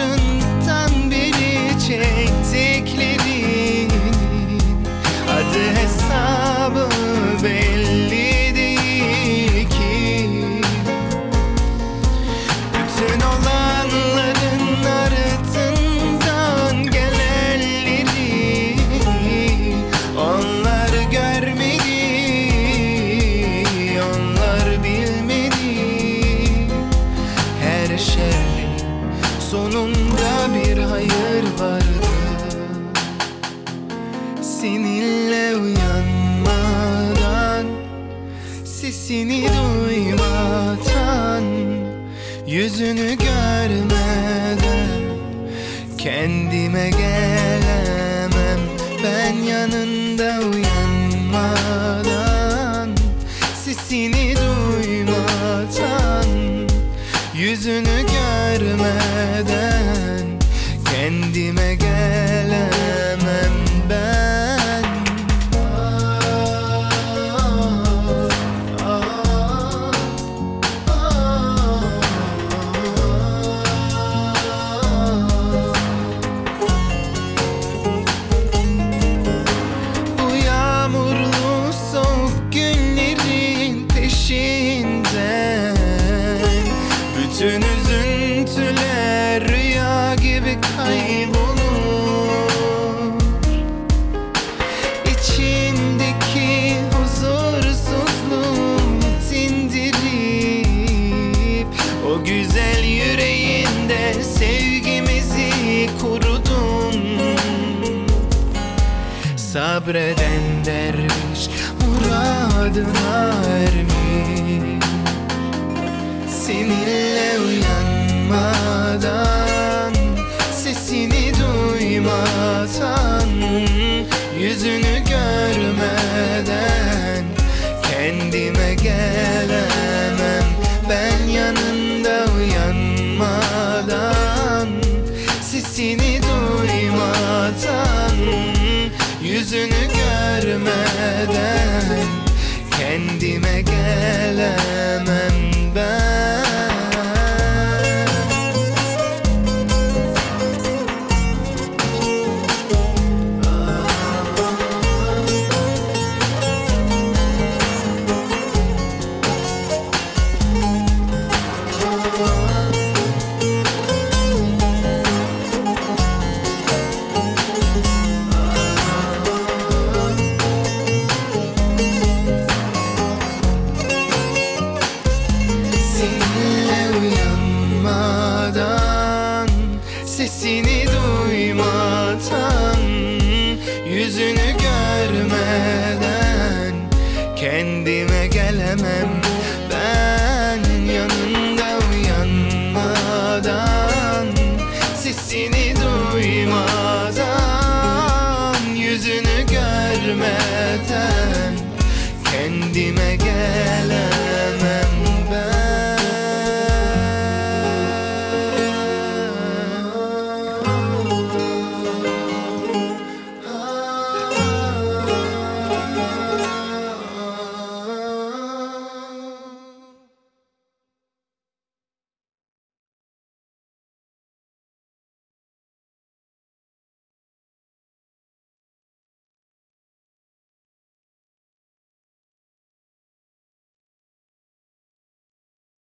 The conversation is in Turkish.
ocean Seninle uyanmadan Sesini duymadan Yüzünü görmeden Kendime gelemem. Ben yanında O güzel yüreğinde sevgimizi kurudun. Sabreden derviş muradına ermiş. Seninle uyan gelen. di me che